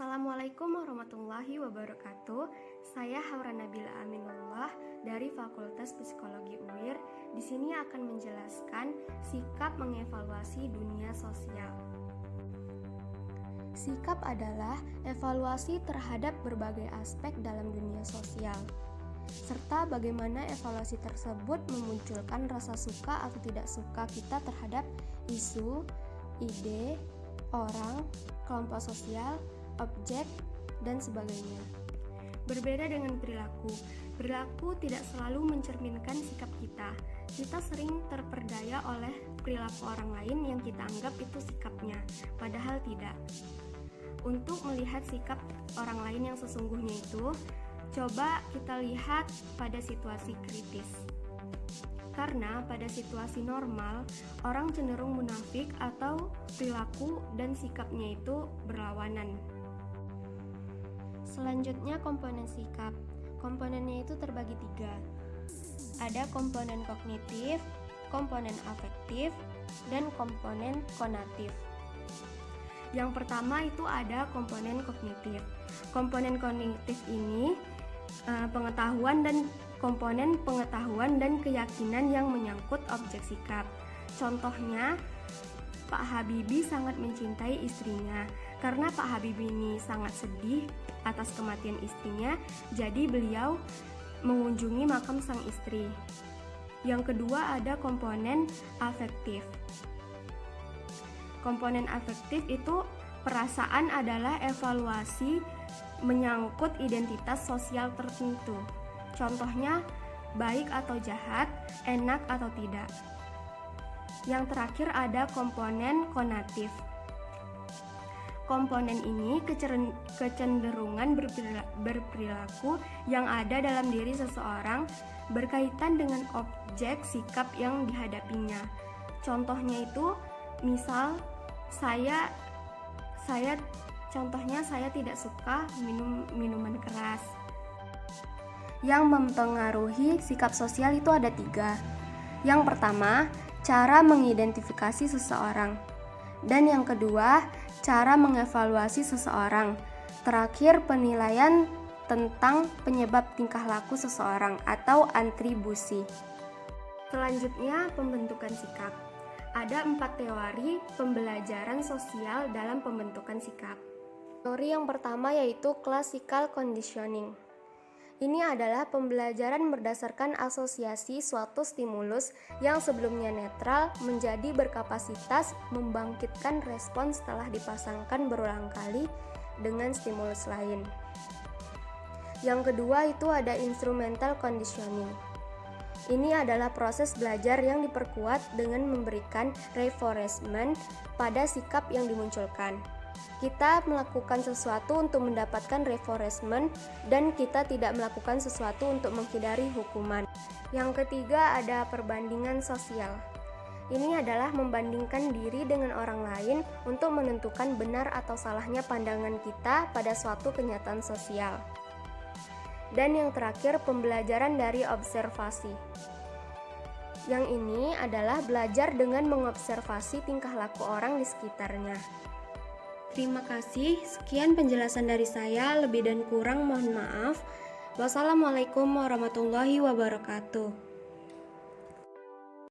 Assalamualaikum warahmatullahi wabarakatuh. Saya Haura Nabila Aminullah dari Fakultas Psikologi UIR. Di sini akan menjelaskan sikap mengevaluasi dunia sosial. Sikap adalah evaluasi terhadap berbagai aspek dalam dunia sosial serta bagaimana evaluasi tersebut memunculkan rasa suka atau tidak suka kita terhadap isu, ide, orang, kelompok sosial, objek, dan sebagainya. Berbeda dengan perilaku, perilaku tidak selalu mencerminkan sikap kita. Kita sering terperdaya oleh perilaku orang lain yang kita anggap itu sikapnya, padahal tidak. Untuk melihat sikap orang lain yang sesungguhnya itu, coba kita lihat pada situasi kritis. Karena pada situasi normal, orang cenderung munafik atau perilaku dan sikapnya itu berlawanan. Selanjutnya komponen sikap. Komponennya itu terbagi tiga. Ada komponen kognitif, komponen afektif, dan komponen konatif. Yang pertama itu ada komponen kognitif. Komponen kognitif ini uh, pengetahuan dan komponen pengetahuan dan keyakinan yang menyangkut objek sikap. Contohnya, Pak Habibie sangat mencintai istrinya. Karena Pak Habibie ini sangat sedih atas kematian istrinya, jadi beliau mengunjungi makam sang istri. Yang kedua ada komponen afektif. Komponen afektif itu perasaan adalah evaluasi menyangkut identitas sosial tertentu. Contohnya baik atau jahat, enak atau tidak. Yang terakhir ada komponen konatif. Komponen ini kecenderungan berperilaku yang ada dalam diri seseorang berkaitan dengan objek sikap yang dihadapinya. Contohnya itu, misal saya saya contohnya saya tidak suka minum minuman keras. Yang mempengaruhi sikap sosial itu ada tiga. Yang pertama, cara mengidentifikasi seseorang. Dan yang kedua, cara mengevaluasi seseorang. Terakhir, penilaian tentang penyebab tingkah laku seseorang atau atribusi. Selanjutnya, pembentukan sikap. Ada empat teori pembelajaran sosial dalam pembentukan sikap. Teori yang pertama yaitu classical conditioning. Ini adalah pembelajaran berdasarkan asosiasi suatu stimulus yang sebelumnya netral menjadi berkapasitas membangkitkan respon setelah dipasangkan berulang kali dengan stimulus lain. Yang kedua itu ada instrumental conditioning. Ini adalah proses belajar yang diperkuat dengan memberikan reinforcement pada sikap yang dimunculkan kita melakukan sesuatu untuk mendapatkan reinforcement dan kita tidak melakukan sesuatu untuk menghindari hukuman. Yang ketiga ada perbandingan sosial. Ini adalah membandingkan diri dengan orang lain untuk menentukan benar atau salahnya pandangan kita pada suatu kenyataan sosial. Dan yang terakhir, pembelajaran dari observasi. Yang ini adalah belajar dengan mengobservasi tingkah laku orang di sekitarnya. Terima kasih, sekian penjelasan dari saya. Lebih dan kurang mohon maaf. Wassalamualaikum warahmatullahi wabarakatuh.